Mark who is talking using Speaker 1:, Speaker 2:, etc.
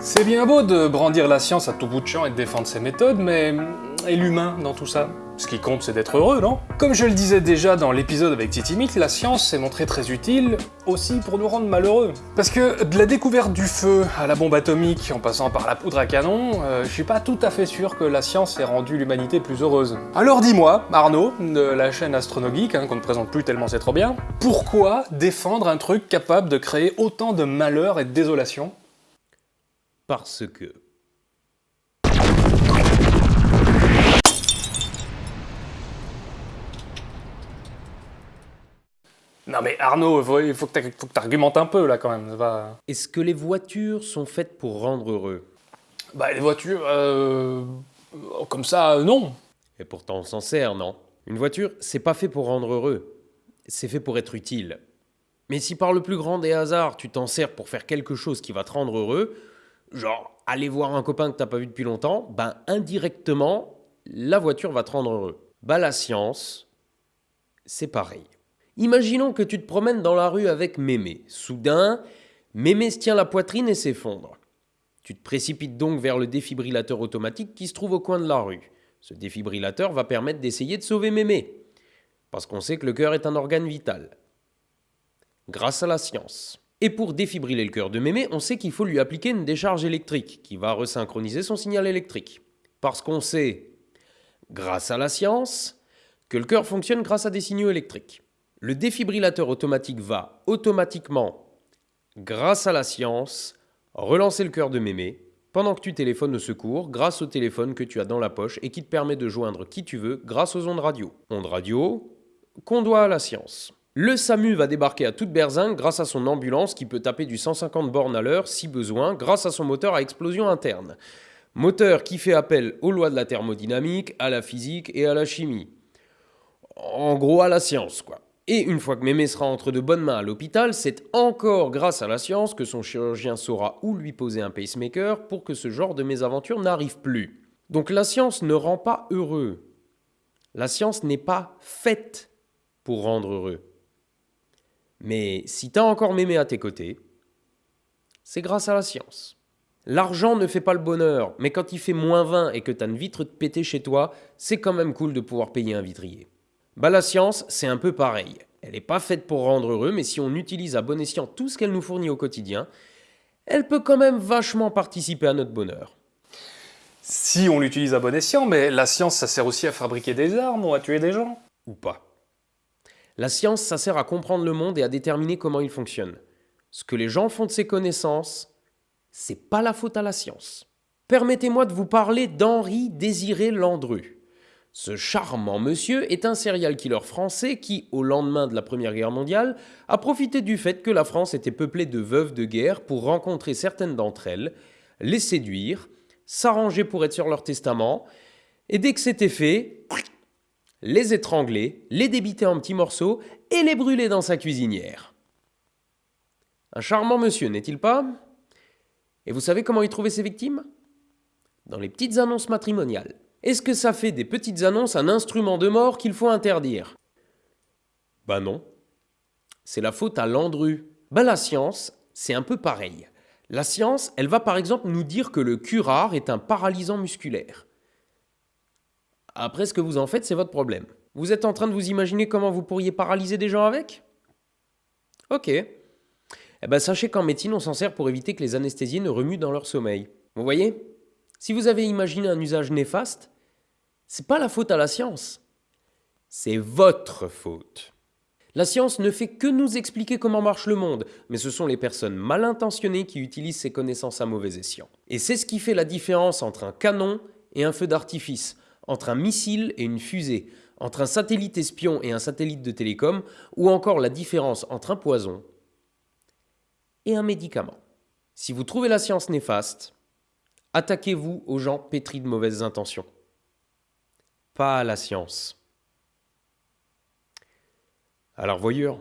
Speaker 1: C'est bien beau de brandir la science à tout bout de champ et de défendre ses méthodes, mais... et l'humain dans tout ça? Ce qui compte, c'est d'être heureux, non? Comme je le disais déjà dans l'épisode avec Titi Meat, la science s'est montrée très utile aussi pour nous rendre malheureux. Parce que de la découverte du feu à la bombe atomique, en passant par la poudre à canon, euh, je suis pas tout à fait sûr que la science ait rendu l'humanité plus heureuse. Alors dis-moi, Arnaud, de la chaîne Astronogeek, hein, qu'on ne présente plus tellement c'est trop bien, pourquoi défendre un truc capable de créer autant de malheur et de désolation?
Speaker 2: Parce que...
Speaker 1: Non mais Arnaud, faut- il faut que t'ar- faut que t'argumentes un peu là quand même, ça va...
Speaker 2: Est-ce que les voitures sont faites pour rendre heureux?
Speaker 1: Bah les voitures, euh... comme ça, euh, non.
Speaker 2: Et pourtant on s'en sert, non? Une voiture, c'est pas fait pour rendre heureux. C'est fait pour être utile. Mais si par le plus grand des hasards, tu t'en sers pour faire quelque chose qui va te rendre heureux, genre aller voir un copain que t'as pas vu depuis longtemps, ben indirectement, la voiture va te rendre heureux. Bah la science, c'est pareil. Imaginons que tu te promènes dans la rue avec Mémé. Soudain, Mémé se tient la poitrine et s'effondre. Tu te précipites donc vers le défibrillateur automatique qui se trouve au coin de la rue. Ce défibrillateur va permettre d'essayer de sauver Mémé. Parce qu'on sait que le cœur est un organe vital. Grâce à la science. Et pour défibriller le cœur de Mémé, on sait qu'il faut lui appliquer une décharge électrique qui va resynchroniser son signal électrique. Parce qu'on sait, grâce à la science, que le cœur fonctionne grâce à des signaux électriques. Le défibrillateur automatique va automatiquement, grâce à la science, relancer le cœur de mémé pendant que tu téléphones au secours grâce au téléphone que tu as dans la poche et qui te permet de joindre qui tu veux grâce aux ondes radio. Ondes radio qu'on doit à la science. Le SAMU va débarquer à toute berzingue grâce à son ambulance qui peut taper du 150 bornes à l'heure si besoin grâce à son moteur à explosion interne. Moteur qui fait appel aux lois de la thermodynamique, à la physique et à la chimie. En gros à la science quoi. Et une fois que mémé sera entre de bonnes mains à l'hôpital, c'est encore grâce à la science que son chirurgien saura où lui poser un pacemaker pour que ce genre de mésaventure n'arrive plus. Donc la science ne rend pas heureux. La science n'est pas faite pour rendre heureux. Mais si t'as encore mémé à tes côtés, c'est grâce à la science. L'argent ne fait pas le bonheur, mais quand il fait moins 20 et que t'as une vitre de pété chez toi, c'est quand même cool de pouvoir payer un vitrier. Bah la science, c'est un peu pareil. Elle n'est pas faite pour rendre heureux, mais si on utilise à bon escient tout ce qu'elle nous fournit au quotidien, elle peut quand même vachement participer à notre bonheur.
Speaker 1: Si on l'utilise à bon escient, mais la science ça sert aussi à fabriquer des armes ou à tuer des gens.
Speaker 2: Ou pas. La science, ça sert à comprendre le monde et à déterminer comment il fonctionne. Ce que les gens font de ces connaissances, c'est pas la faute à la science. Permettez-moi de vous parler d'Henri Désiré Landru. Ce charmant monsieur est un serial killer français qui, au lendemain de la Première Guerre mondiale, a profité du fait que la France était peuplée de veuves de guerre pour rencontrer certaines d'entre elles, les séduire, s'arranger pour être sur leur testament, et dès que c'était fait, les étrangler, les débiter en petits morceaux et les brûler dans sa cuisinière. Un charmant monsieur, n'est-il pas? Et vous savez comment il trouvait ses victimes? Dans les petites annonces matrimoniales. Est-ce que ça fait des petites annonces un instrument de mort qu'il faut interdire? Ben non. C'est la faute à Landru. Ben la science, c'est un peu pareil. La science, elle va par exemple nous dire que le curare est un paralysant musculaire. Après, ce que vous en faites, c'est votre problème. Vous êtes en train de vous imaginer comment vous pourriez paralyser des gens avec? Ok. Eh ben, sachez qu'en médecine, on s'en sert pour éviter que les anesthésiés ne remuent dans leur sommeil. Vous voyez? Si vous avez imaginé un usage néfaste, c'est pas la faute à la science. C'est votre faute. La science ne fait que nous expliquer comment marche le monde, mais ce sont les personnes mal intentionnées qui utilisent ces connaissances à mauvais escient. Et c'est ce qui fait la différence entre un canon et un feu d'artifice, entre un missile et une fusée, entre un satellite espion et un satellite de télécom, ou encore la différence entre un poison et un médicament. Si vous trouvez la science néfaste, attaquez-vous aux gens pétris de mauvaises intentions. Pas à la science. Alors voyure